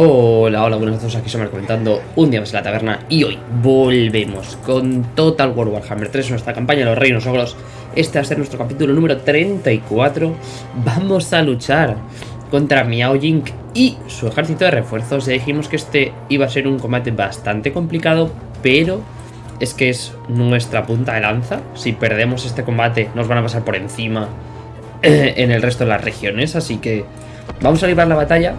Hola, hola, buenas noches, aquí somos comentando un día más en la taberna y hoy volvemos con Total War Warhammer 3, nuestra campaña de los Reinos Ogros. Este va a ser nuestro capítulo número 34. Vamos a luchar contra Miao Jing y su ejército de refuerzos. Ya dijimos que este iba a ser un combate bastante complicado, pero es que es nuestra punta de lanza. Si perdemos este combate nos van a pasar por encima en el resto de las regiones, así que vamos a librar la batalla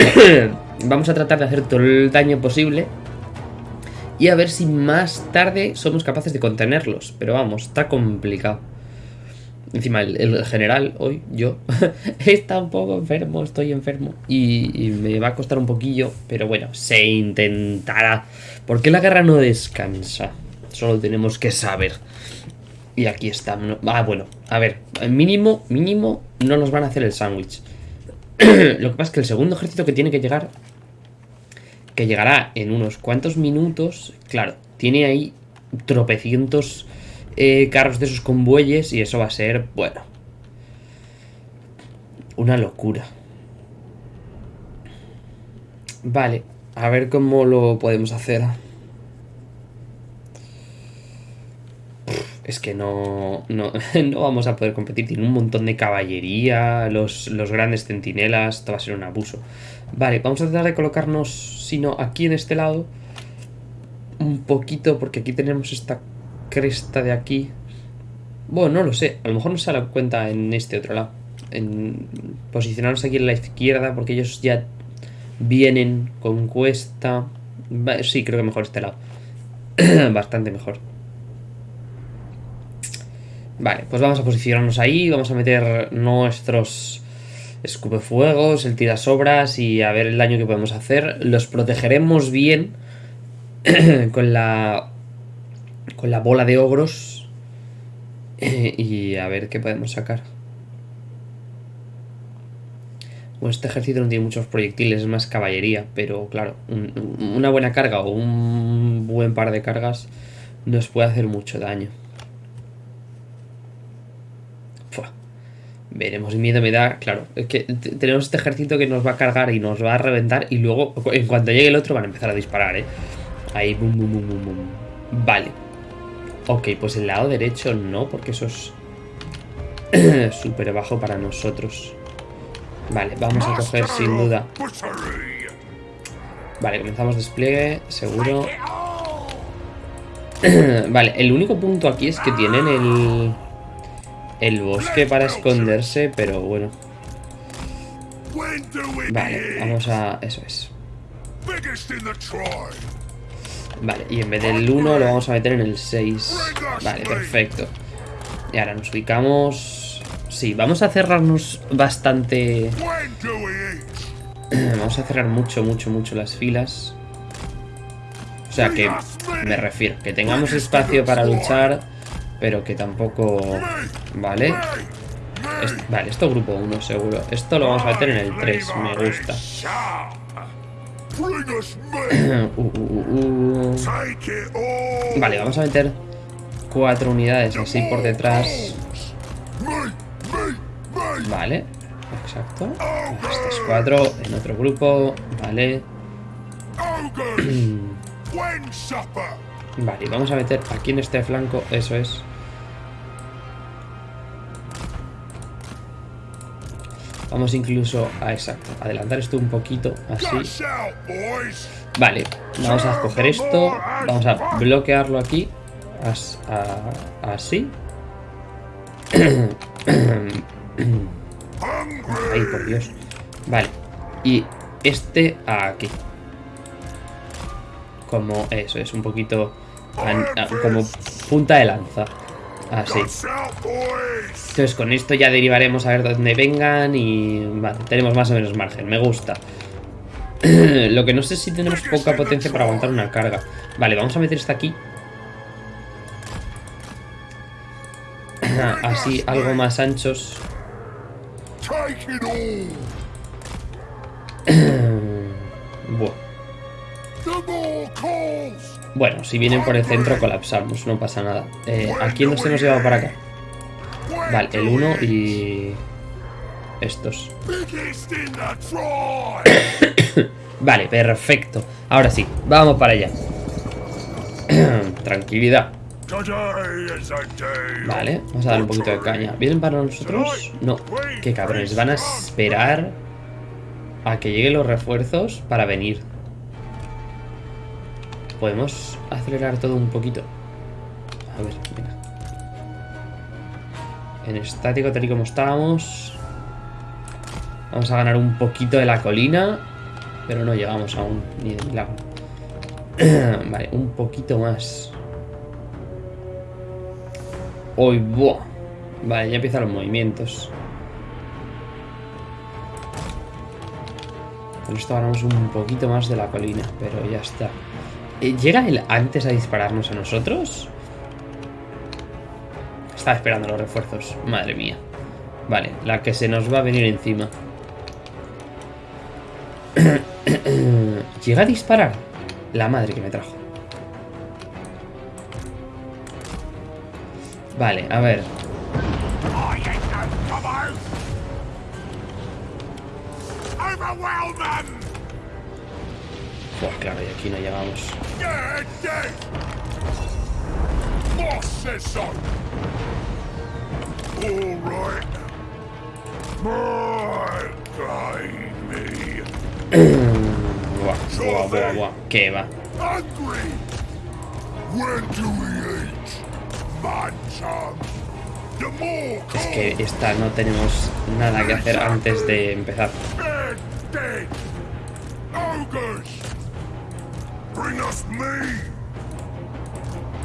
Vamos a tratar de hacer todo el daño posible. Y a ver si más tarde somos capaces de contenerlos. Pero vamos, está complicado. Encima, el, general, hoy, yo, está un poco enfermo, estoy enfermo. Y, me va a costar un poquillo, pero bueno, se intentará. Porque la guerra no descansa. Solo tenemos que saber. Y aquí está. Ah, bueno, a ver, mínimo, mínimo, no nos van a hacer el sándwich. Lo que pasa es que el segundo ejército que tiene que llegar, que llegará en unos cuantos minutos, claro, tiene ahí tropecientos eh, carros de esos convoyes y eso va a ser, bueno, una locura. Vale, a ver cómo lo podemos hacer. Es que no, no, vamos a poder competir. Tiene un montón de caballería, los, los, grandes centinelas, esto va a ser un abuso. Vale, vamos a tratar de colocarnos, si no, aquí en este lado, un poquito, porque aquí tenemos esta cresta de aquí. Bueno, no lo sé, a lo mejor nos sale cuenta en este otro lado. Posicionarnos aquí en la izquierda, porque ellos ya vienen con cuesta. Sí, creo que mejor este lado. Bastante mejor. Vale, pues vamos a posicionarnos ahí, vamos a meter nuestros escupefuegos, el tirasobras y a ver el daño que podemos hacer. Los protegeremos bien con la con la bola de ogros y a ver qué podemos sacar. Bueno, este ejército no tiene muchos proyectiles, es más caballería, pero claro, una buena carga o un buen par de cargas nos puede hacer mucho daño. Veremos, miedo me da, claro, es que tenemos este ejército que nos va a cargar y nos va a reventar y luego, en cuanto llegue el otro, van a empezar a disparar, ¿eh? Ahí, bum, bum, bum, bum, bum. Vale. Ok, pues el lado derecho no, porque eso es súper bajo para nosotros. Vale, vamos a coger sin duda. Vale, comenzamos despliegue, seguro. vale, el único punto aquí es que tienen el el bosque para esconderse, pero bueno. Vale, vamos a... eso es. Vale, y en vez del 1 lo vamos a meter en el 6. Vale, perfecto. Y ahora nos ubicamos... Sí, vamos a cerrarnos bastante... Vamos a cerrar mucho, mucho, mucho las filas. O sea que me refiero, que tengamos espacio para luchar pero que tampoco... Vale. vale, esto grupo 1 seguro. Esto lo vamos a meter en el 3, me gusta. Uh, uh, uh, vale, vamos a meter cuatro unidades así por detrás. Vale, exacto. Estos cuatro en otro grupo. Vale. Vale, vamos a meter aquí en este flanco, eso es. Vamos incluso a, exacto, adelantar esto un poquito, así. Vale, vamos a coger esto, vamos a bloquearlo aquí, así. Ay, por Dios. Vale, y este aquí. Como eso, es un poquito como punta de lanza. Así. Entonces con esto ya derivaremos a ver dónde vengan y... Vale, tenemos más o menos margen, me gusta. Lo que no sé si tenemos poca potencia para aguantar una carga. Vale, vamos a meter esta aquí. Así, algo más anchos. Bueno, si vienen por el centro colapsamos, no pasa nada. Eh, ¿A quién nos hemos llevado para acá? Vale, el 1 y... estos. vale, perfecto. Ahora sí, vamos para allá. Tranquilidad. Vale, vamos a dar un poquito de caña. ¿Vienen para nosotros? No. Qué cabrones. Van a esperar a que lleguen los refuerzos para venir. Podemos acelerar todo un poquito. A ver, mira. En estático, tal y como estábamos. Vamos a ganar un poquito de la colina. Pero no llegamos aún, ni de milagro. vale, un poquito más. Uy, buah. Vale, ya empiezan los movimientos. Con esto ganamos un poquito más de la colina, pero ya está. Eh, ¿Llega él antes a dispararnos a nosotros? Está esperando los refuerzos. Madre mía. Vale, la que se nos va a venir encima. ¿Llega a disparar? La madre que me trajo. Vale, a ver. Pues claro, y aquí no llegamos. Buah, buah, buah, buah. ¿Qué va? Es que esta no tenemos nada que hacer antes de empezar.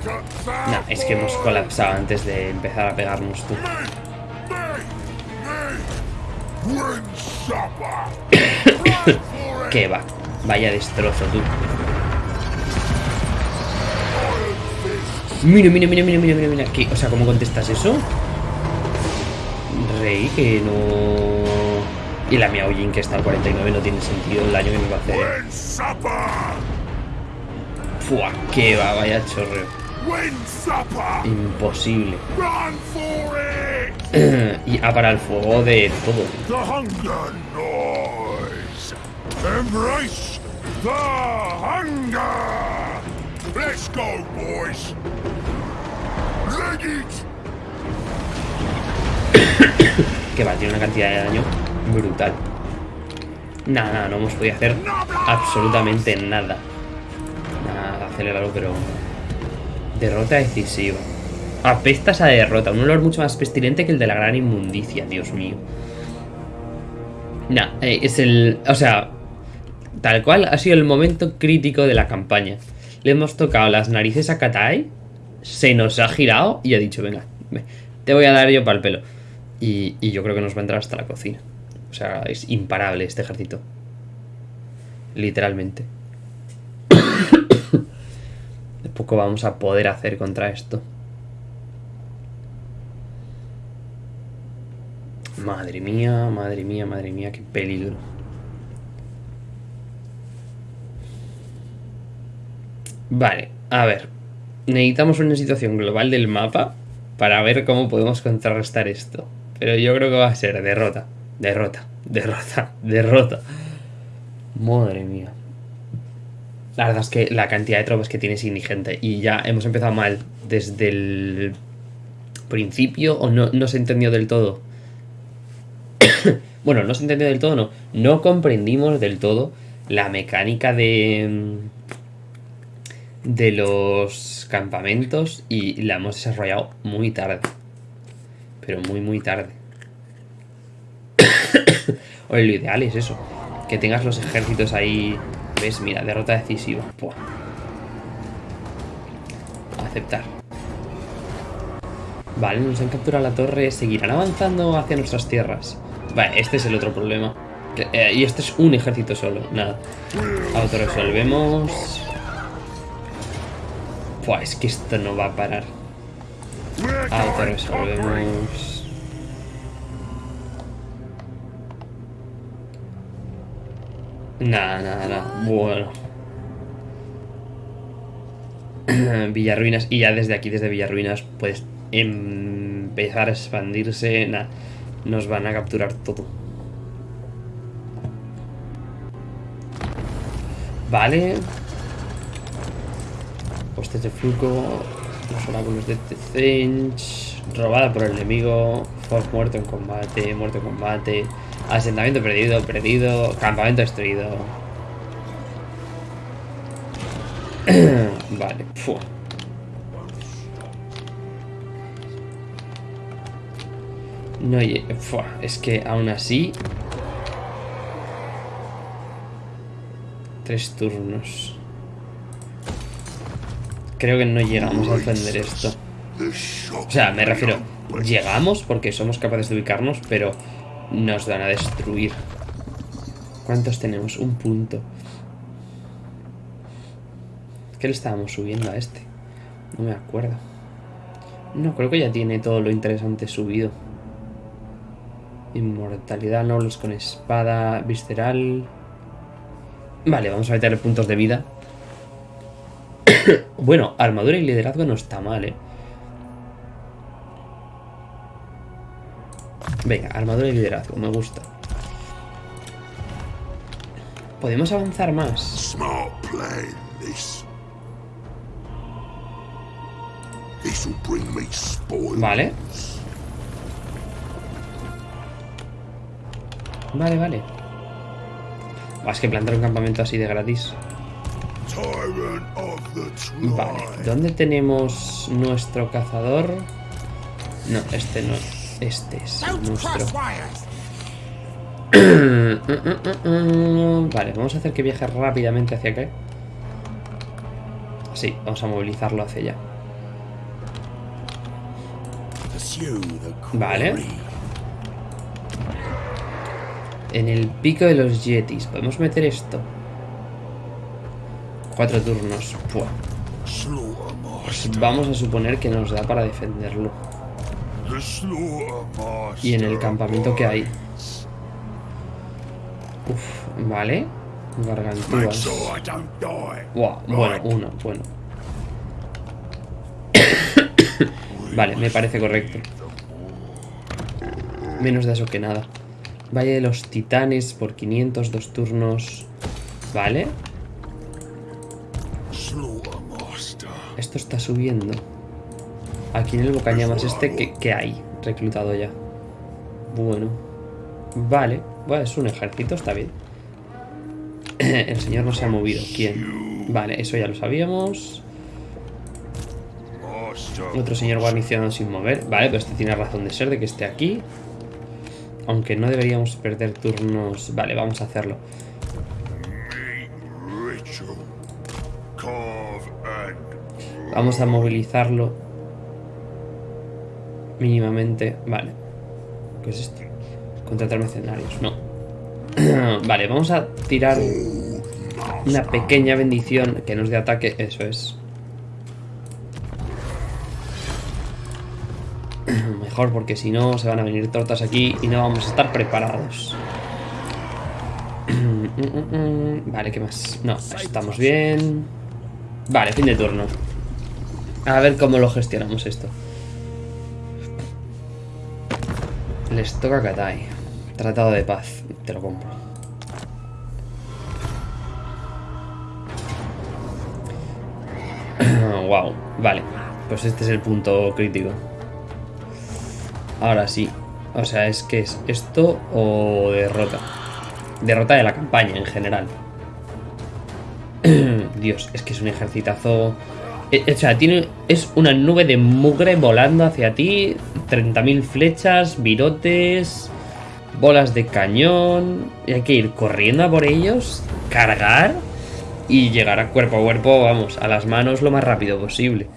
No, es que hemos colapsado antes de empezar a pegarnos tú. ¿Qué va? Vaya destrozo tú. Mira, mira, mira, mira, mira, mira, mira. ¿Qué? O sea, ¿cómo contestas eso? Rey, que no... Y la Miaojin que está al 49 no tiene sentido el daño que me va a hacer. Fua, qué va, vaya chorreo. Imposible. y a para el fuego de todo. Embrace the hunger. Let's go, boys. que va, tiene una cantidad de daño brutal. Nada, nada, no hemos podido hacer absolutamente nada. Nada, acelerarlo, pero... Derrota decisiva. Apesta esa derrota. Un olor mucho más pestilente que el de la gran inmundicia, Dios mío. Nah, eh, es el... O sea, tal cual ha sido el momento crítico de la campaña. Le hemos tocado las narices a Katai se nos ha girado y ha dicho, venga, te voy a dar yo para el pelo. Y, yo creo que nos va a entrar hasta la cocina. O sea, es imparable este ejército. Literalmente. De poco vamos a poder hacer contra esto. Madre mía, madre mía, madre mía, qué peligro. Vale, a ver necesitamos una situación global del mapa para ver cómo podemos contrarrestar esto. Pero yo creo que va a ser derrota, derrota, derrota, derrota. Madre mía. La verdad es que la cantidad de tropas que tiene es indigente. Y ya hemos empezado mal desde el principio o no, no se entendió del todo. bueno, no se entendió del todo, no. No comprendimos del todo la mecánica de de los campamentos y la hemos desarrollado muy tarde. Pero muy, muy tarde. Oye, lo ideal es eso. Que tengas los ejércitos ahí... ¿Ves? Mira, derrota decisiva. Aceptar. Vale, nos han capturado la torre. ¿Seguirán avanzando hacia nuestras tierras? Vale, este es el otro problema. Eh, y este es un ejército solo. Nada. Autoresolvemos es que esto no va a parar. Auto Nada, nada, nada. Bueno. Villarruinas. Y ya desde aquí, desde Villarruinas, puedes empezar a expandirse. Nada. Nos van a capturar todo. Vale. Postes de flujo. Los oráculos de Tezench. Robada por el enemigo. Fog muerto en combate. Muerto en combate. Asentamiento perdido, perdido. Campamento destruido. vale. Fua. No, fua, es que aún así... Tres turnos. Creo que no llegamos a defender esto. O sea, me refiero... Llegamos porque somos capaces de ubicarnos, pero nos van a destruir. ¿Cuántos tenemos? Un punto. ¿Qué le estábamos subiendo a este? No me acuerdo. No, creo que ya tiene todo lo interesante subido. Inmortalidad, nobles con espada, visceral... Vale, vamos a meter puntos de vida. bueno, armadura y liderazgo no está mal, ¿eh? Venga, armadura y liderazgo, me gusta. Podemos avanzar más. Vale. Vale, vale. Más que plantar un campamento así de gratis. Vale, ¿dónde tenemos nuestro cazador? No, este no. Este es nuestro. vale, vamos a hacer que viaje rápidamente hacia acá. Sí, vamos a movilizarlo hacia allá. Vale. En el pico de los yetis. ¿Podemos meter esto? Cuatro turnos. Pues vamos a suponer que nos da para defenderlo. Y en el campamento que hay. Uf, vale. Gargantúas. bueno, uno, bueno. vale, me parece correcto. Menos de eso que nada. Valle de los titanes por 500, dos turnos. Vale. Esto está subiendo. Aquí en el Bocañamas este, ¿qué, hay? Reclutado ya. Bueno. Vale. Bueno, es un ejército, está bien. el señor no se ha movido. ¿Quién? Vale, eso ya lo sabíamos. Otro señor guarnicionado sin mover. Vale, pero este tiene razón de ser de que esté aquí. Aunque no deberíamos perder turnos... Vale, vamos a hacerlo. Vamos a movilizarlo. Mínimamente. Vale. ¿Qué es esto? Contratar mercenarios. No. vale, vamos a tirar una pequeña bendición que nos dé ataque. Eso es. Mejor porque si no se van a venir tortas aquí y no vamos a estar preparados. vale, ¿qué más? No, estamos bien. Vale, fin de turno. A ver cómo lo gestionamos esto. Les toca Katai. Tratado de paz. Te lo compro. wow. Vale. Pues este es el punto crítico. Ahora sí. O sea, es que es esto o derrota. Derrota de la campaña en general. Dios, es que es un ejercitazo... Eh, o sea, tiene, es una nube de mugre volando hacia ti. 30.000 flechas, virotes, bolas de cañón. Y hay que ir corriendo a por ellos, cargar y llegar a cuerpo a cuerpo, vamos, a las manos lo más rápido posible.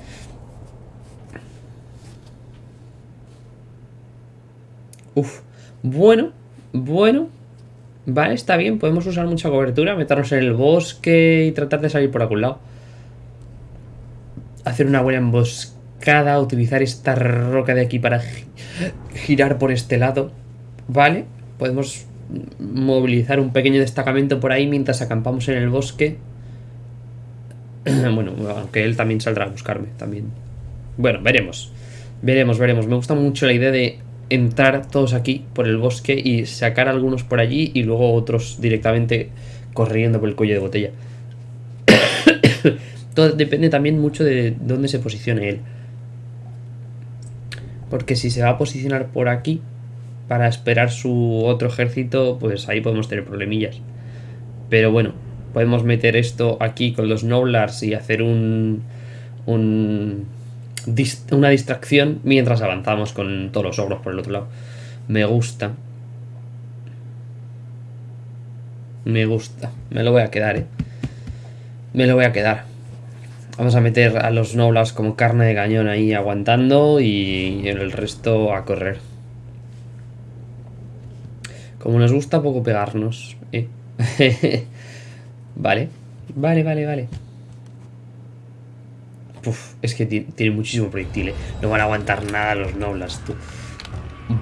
Uf, bueno, bueno. Vale, está bien, podemos usar mucha cobertura, meternos en el bosque y tratar de salir por algún lado. Hacer una buena emboscada, utilizar esta roca de aquí para girar por este lado. Vale, podemos movilizar un pequeño destacamento por ahí mientras acampamos en el bosque. bueno, aunque él también saldrá a buscarme, también. Bueno, veremos. Veremos, veremos. Me gusta mucho la idea de entrar todos aquí por el bosque y sacar algunos por allí y luego otros directamente corriendo por el cuello de botella. Todo depende también mucho de dónde se posicione él. Porque si se va a posicionar por aquí para esperar su otro ejército, pues ahí podemos tener problemillas. Pero bueno, podemos meter esto aquí con los Noblars y hacer un, un una distracción mientras avanzamos con todos los ogros por el otro lado. Me gusta. Me gusta. Me lo voy a quedar, eh. Me lo voy a quedar. Vamos a meter a los Noblars como carne de cañón ahí aguantando y el resto a correr. Como nos gusta poco pegarnos. Eh. vale. Vale, vale, vale. Uf, es que tiene muchísimo proyectil, ¿eh? No van a aguantar nada los Noblars, tú.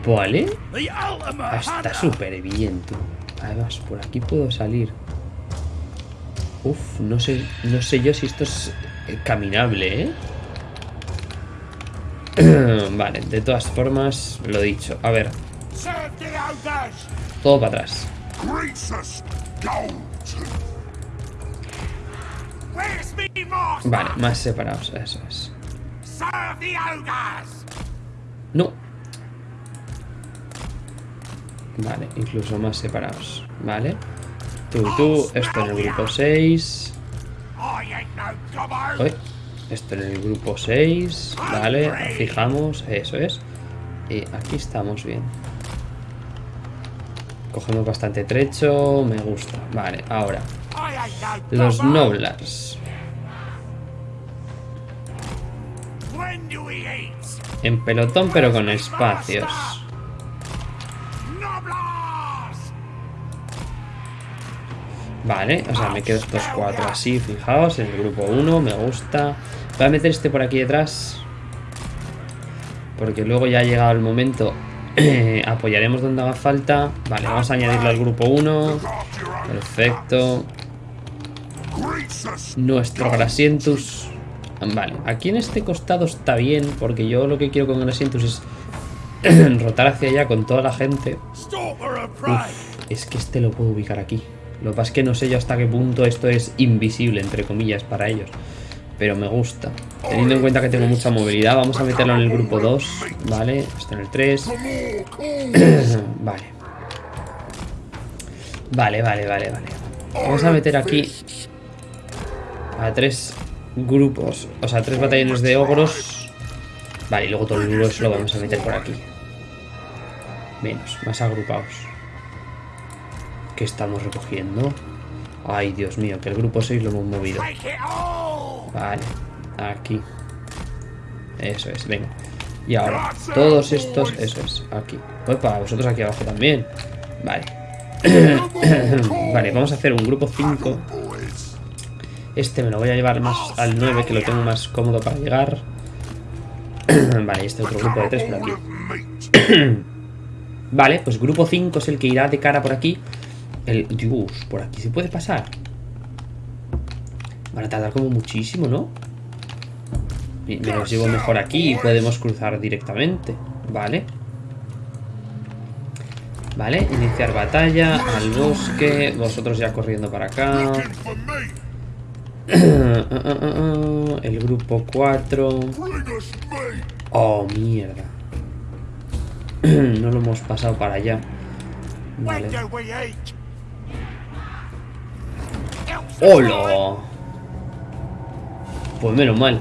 Vale. Está súper bien, tú. Además, por aquí puedo salir. Uf, no sé, no sé yo si esto es caminable, ¿eh? vale, de todas formas, lo dicho. A ver. Todo para atrás. Vale, más separados, eso es. No. Vale, incluso más separados. Vale. Tú tú, esto en el grupo 6. Esto en el grupo 6. Vale, fijamos, eso es. Y aquí estamos bien. Cogemos bastante trecho, me gusta. Vale, ahora. Los Noblars. En pelotón pero con espacios. Vale, o sea, me quedo estos cuatro así, fijaos, en el grupo 1, me gusta. Voy a meter este por aquí detrás. Porque luego ya ha llegado el momento. apoyaremos donde haga falta. Vale, vamos a añadirlo al grupo 1. Perfecto. Nuestro Grasientus. Vale, aquí en este costado está bien, porque yo lo que quiero con Grasientus es rotar hacia allá con toda la gente. es que este lo puedo ubicar aquí. Lo que pasa es que no sé yo hasta qué punto esto es invisible, entre comillas, para ellos. Pero me gusta. Teniendo en cuenta que tengo mucha movilidad, vamos a meterlo en el grupo 2. Vale, está en el 3. vale. Vale, vale, vale, vale. Vamos a meter aquí a tres grupos, o sea, tres batallones de ogros. Vale, y luego todo el grueso lo vamos a meter por aquí. Menos, más agrupados. ¿Qué estamos recogiendo? Ay, Dios mío, que el grupo 6 lo hemos movido. Vale, aquí. Eso es, venga. Y ahora, todos estos, eso es, aquí. para vosotros aquí abajo también. Vale. vale, vamos a hacer un grupo 5 este me lo voy a llevar más al 9, que lo tengo más cómodo para llegar. vale, este otro grupo de 3 por aquí. vale, pues grupo 5 es el que irá de cara por aquí. El... Dios, por aquí se puede pasar. Van a tardar como muchísimo, ¿no? Me los llevo mejor aquí y podemos cruzar directamente. Vale. Vale, iniciar batalla al bosque. Vosotros ya corriendo para acá. El grupo 4. Oh, mierda. No lo hemos pasado para allá. Vale. ¡Hola! Pues menos mal.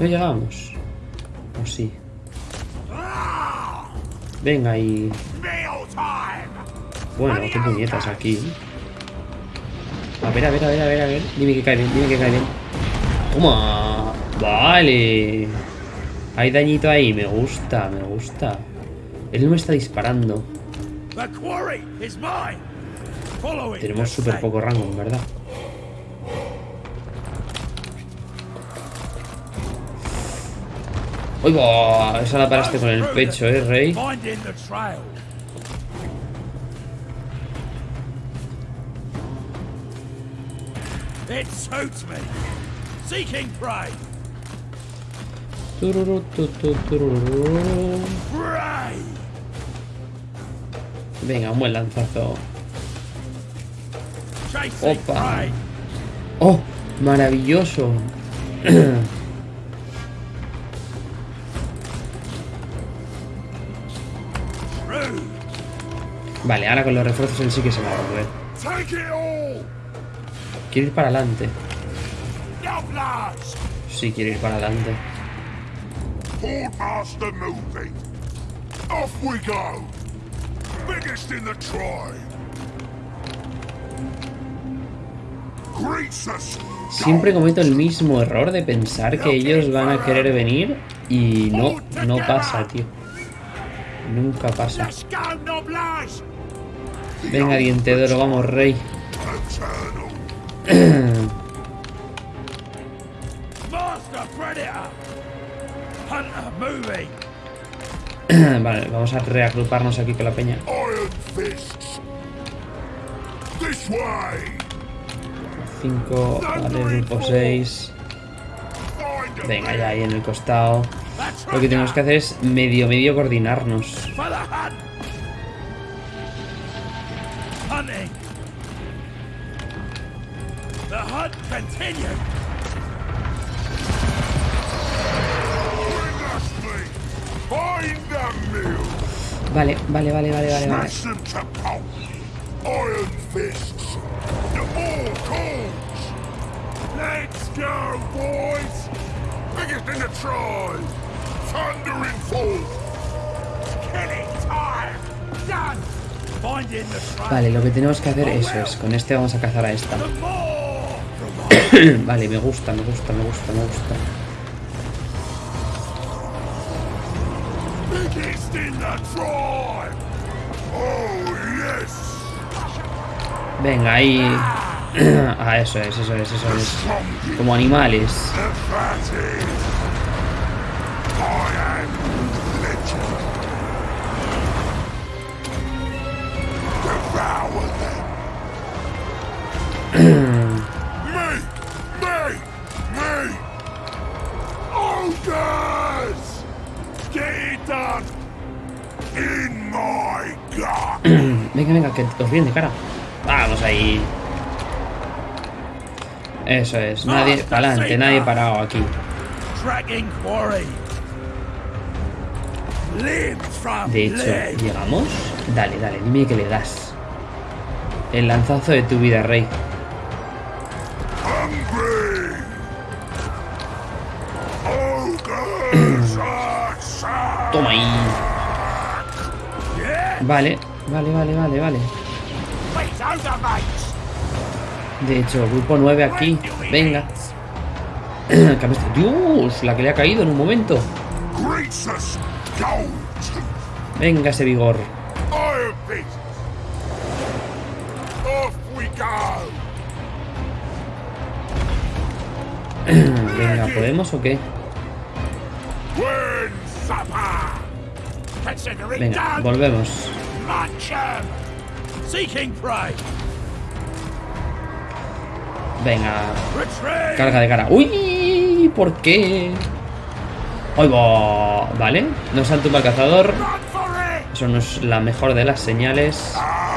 No llegamos sí. Venga y... Bueno, qué puñetas aquí. A ver, a ver, a ver, a ver, a ver. Dime que cae bien, dime que cae bien. Toma. Vale. Hay dañito ahí, me gusta, me gusta. Él no me está disparando. Tenemos súper poco rango, ¿verdad? ¡Uy, va! Esa la paraste con el pecho, ¿eh, Rey? Tururú, Venga, un buen lanzazo. Opa. ¡Oh! Maravilloso. Vale, ahora con los refuerzos él sí que se va a volver. Quiere ir para adelante. Sí, quiere ir para adelante. Master moving. Off we go. Biggest in the tribe. Greasus. Siempre cometo el mismo error de pensar que ellos van a querer venir y no, no pasa, tío. Nunca pasa. Venga, diente de oro, vamos, rey. vale, vamos a reagruparnos aquí con la peña. 5, vale, grupo 6. Find a Venga, ya ahí en el costado. Lo que tenemos que hacer es medio, medio coordinarnos. Killing time. Done. Finding the tribe. Vale, lo que tenemos que hacer eso es, con este vamos a cazar a esta. Vale, me gusta, me gusta, me gusta, me gusta. Venga, ahí. ah, eso es, eso es, eso es. Como animales. Venga, venga, que os viene de cara. Vamos ahí. Eso es, nadie para adelante, nadie parado aquí. De hecho, leg. ¿llegamos? Dale, dale, dime que le das. El lanzazo de tu vida, rey. Toma ahí. Vale, vale, vale, vale, vale. De hecho, grupo 9 aquí. Venga. Dios, la que le ha caído en un momento. Venga ese vigor. Venga, ¿podemos o qué? Venga, volvemos. Munch. Seeking prey! Venga, carga de cara. ¡Uy! ¿Por qué? ¡Ay, va! Vale, nos han tumbado el cazador. Eso no es la mejor de las señales. Oh!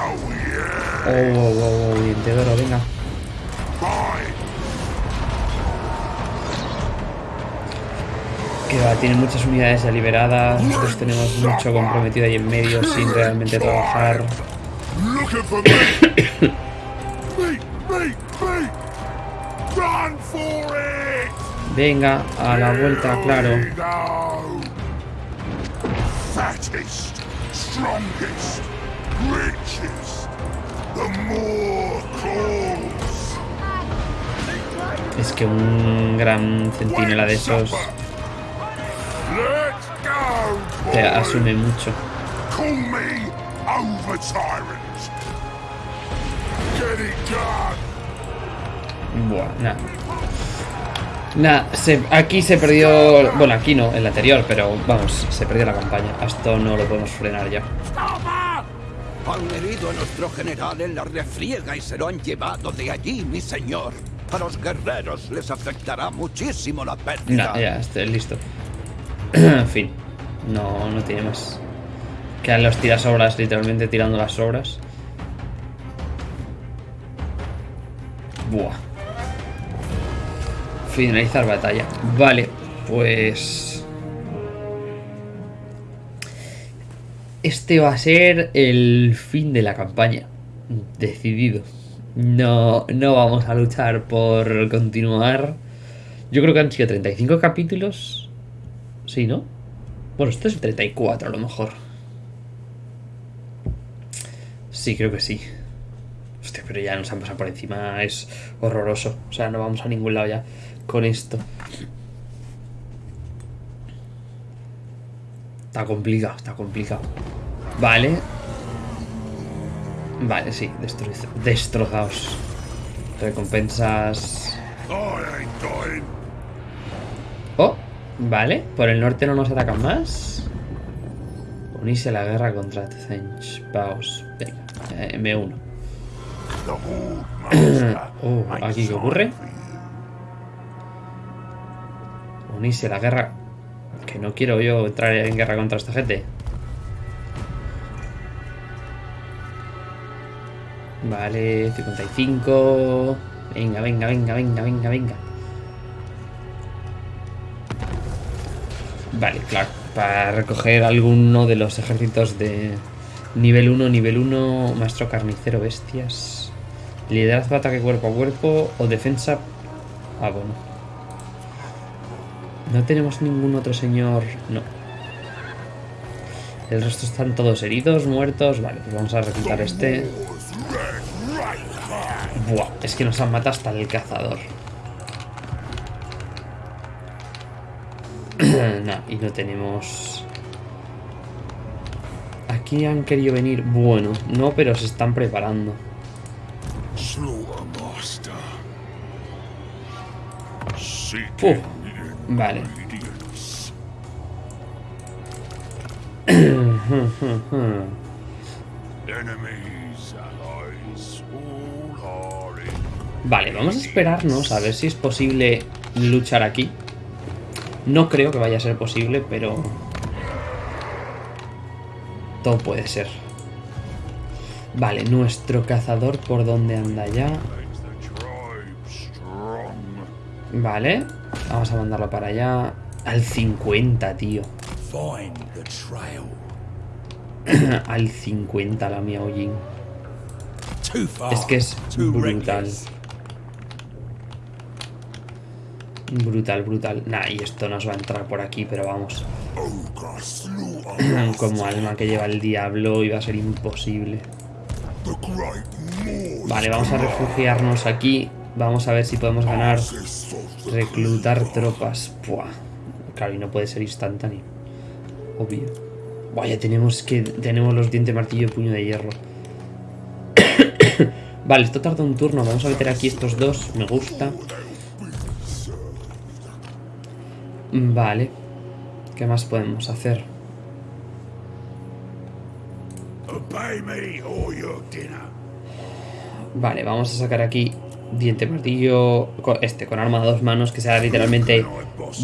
Oh, oh, oh, oro, venga. Tiene muchas unidades ya liberadas. Nosotros tenemos mucho comprometido ahí en medio sin realmente trabajar. Venga, a la vuelta, claro. Es que un gran centinela de esos te asume mucho. Buah, nada. Nah, se- aquí se perdió. Bueno, aquí no, en la anterior, pero vamos, se perdió la campaña. Esto no lo podemos frenar ya. Han herido a nuestro general en la refriega y se lo han llevado de allí, mi señor. A los guerreros les afectará muchísimo la pérdida. Nah, ya, estoy listo. en fin, no, no tiene más. Quedan los tirasobras literalmente tirando las sobras. Buah. Finalizar batalla. Vale, pues... Este va a ser el fin de la campaña. Decidido. No, no vamos a luchar por continuar. Yo creo que han sido 35 capítulos. Sí, ¿no? Bueno, esto es 34 a lo mejor. Sí, creo que sí. Hostia, pero ya nos han pasado por encima. Es horroroso. O sea, no vamos a ningún lado ya con esto. Está complicado, está complicado. Vale. Vale, sí, destroz- destrozados. Recompensas. Vale. Por el norte no nos atacan más. Unirse a la guerra contra Tzench. Paus. Venga, eh, M1. The Horde Master. Oh, ain't ¿aquí qué ocurre? Unirse a la guerra. Que no quiero yo entrar en guerra contra esta gente. Vale, 55. Venga, venga, venga, venga, venga, venga. Vale, claro. Para recoger alguno de los ejércitos de nivel 1, nivel 1, maestro carnicero, bestias. Liderazgo, ataque cuerpo a cuerpo o defensa. Ah, bueno. No tenemos ningún otro señor. No. El resto están todos heridos, muertos. Vale, pues vamos a reclutar este. Buah, es que nos han matado hasta el cazador. no, y no tenemos... Aquí han querido venir... Bueno, no, pero se están preparando. Uf, vale. Vale, vamos a esperarnos a ver si es posible luchar aquí. No creo que vaya a ser posible, pero... Todo puede ser. Vale, nuestro cazador por dónde anda ya. Vale, vamos a mandarlo para allá. Al 50, tío. Al 50 la Miao Jin. Too far. Es que es brutal. Brutal, brutal. Nah, y esto nos va a entrar por aquí, pero vamos. Como alma que lleva el diablo iba a ser imposible. Vale, vamos a refugiarnos aquí. Vamos a ver si podemos ganar. Reclutar tropas. Buah. Claro, y no puede ser instantáneo. Obvio. Buah, ya tenemos que. Tenemos los dientes martillo y puño de hierro. vale, esto tarda un turno. Vamos a meter aquí estos dos. Me gusta. Vale. ¿Qué más podemos hacer? Vale, vamos a sacar aquí diente martillo. Este, con arma a dos manos, que sea literalmente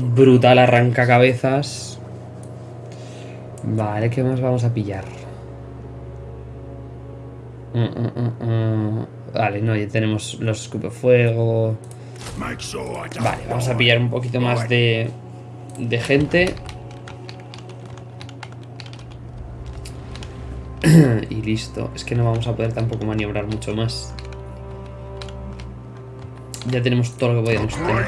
brutal, arranca cabezas. Vale, ¿qué más vamos a pillar? Mm, mm, mm. Vale, no, ya tenemos los escupefuego. Vale, vamos a pillar un poquito más de, de gente. y listo. Es que no vamos a poder tampoco maniobrar mucho más. Ya tenemos todo lo que podíamos tener.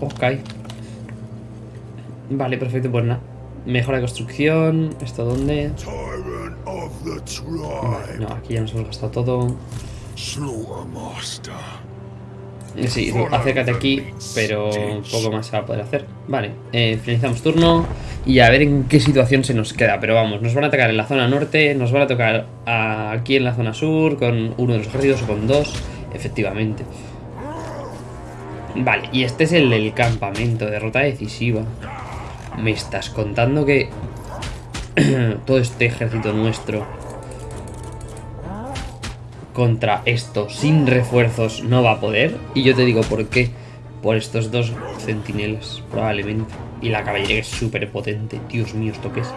Ok. Vale, perfecto, pues nada. Mejora de construcción. ¿Esto dónde? Vale, no, aquí ya nos hemos gastado todo. Sí, acércate aquí, pero poco más se va a poder hacer. Vale, eh, finalizamos turno y a ver en qué situación se nos queda. Pero vamos, nos van a atacar en la zona norte, nos van a tocar aquí en la zona sur con uno de los ejércitos o con dos, efectivamente. Vale, y este es el del campamento, derrota decisiva. Me estás contando que todo este ejército nuestro contra esto sin refuerzos no va a poder. Y yo te digo por qué. Por estos dos centinelas, probablemente. Y la caballería es súper potente. Dios mío, ¿esto qué es?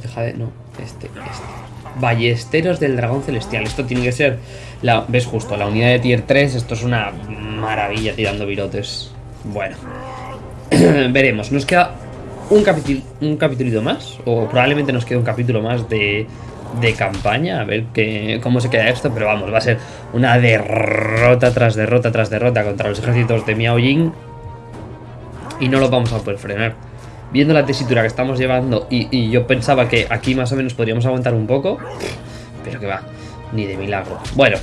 De Jade... No, este, este. Ballesteros del Dragón Celestial. Esto tiene que ser... La, ¿Ves justo? La unidad de tier 3. Esto es una maravilla tirando virotes. Bueno. Veremos. Nos queda un capítulo un capítulo más. O probablemente nos quede un capítulo más de, de campaña. A ver qué cómo se queda esto. Pero vamos, va a ser una derrota tras derrota tras derrota contra los ejércitos de Miao Jing. Y no lo vamos a poder frenar viendo la tesitura que estamos llevando y, yo pensaba que aquí más o menos podríamos aguantar un poco, pero que va, ni de milagro. Bueno,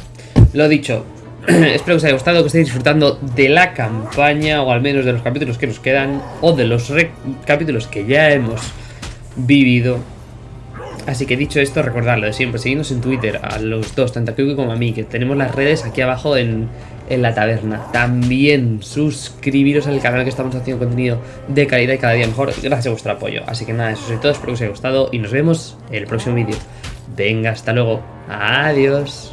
lo dicho, espero que os haya gustado, que estéis disfrutando de la campaña o al menos de los capítulos que nos quedan o de los capítulos que ya hemos vivido. Así que dicho esto, recordadlo de siempre, seguidnos en Twitter a los dos, tanto a Kyuki como a mí, que tenemos las redes aquí abajo en, en la taberna. También suscribiros al canal que estamos haciendo contenido de calidad y cada día mejor gracias a vuestro apoyo. Así que nada, eso es todo, espero que os haya gustado y nos vemos en el próximo vídeo. Venga, hasta luego. Adiós.